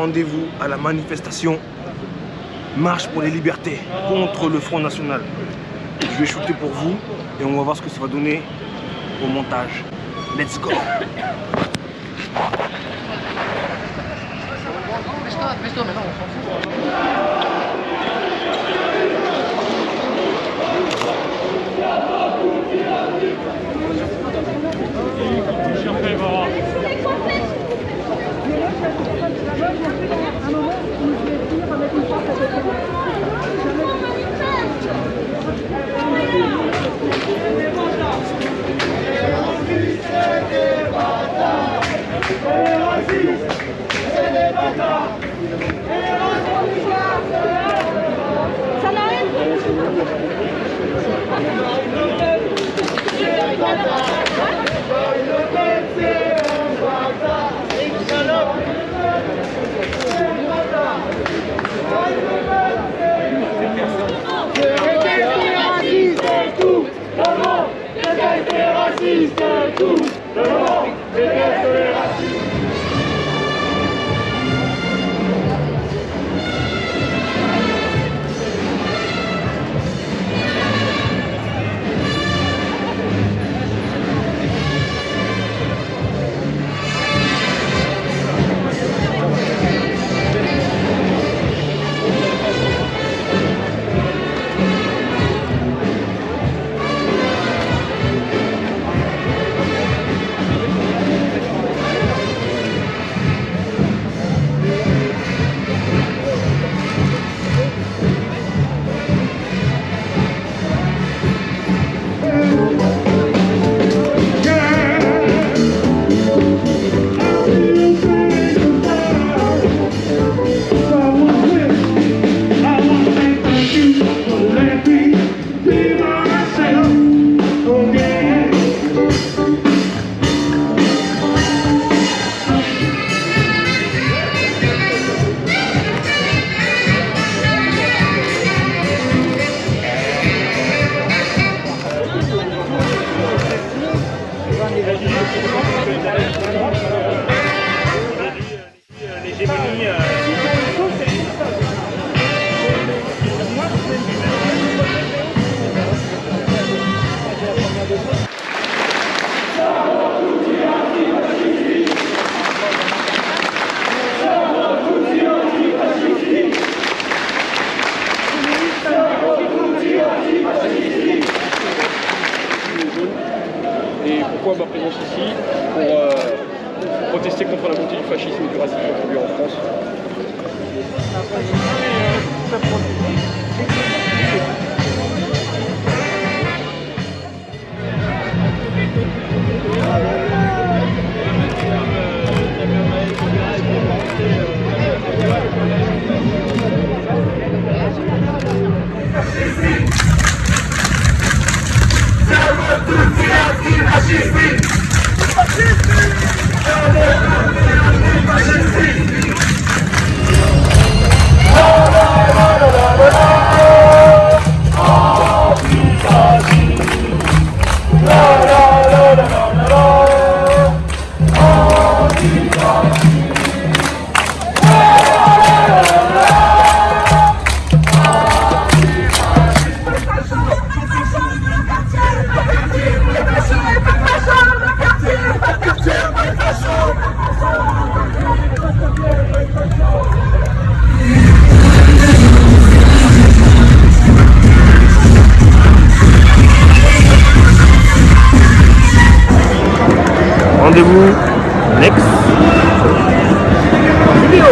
rendez-vous à la manifestation Marche pour les libertés contre le Front National. Je vais shooter pour vous et on va voir ce que ça va donner au montage. Let's go Sister! Et ma présence ici Pour euh, protester contre la montée du fascisme et du racisme aujourd'hui en France. Rendez-vous next. Vidéo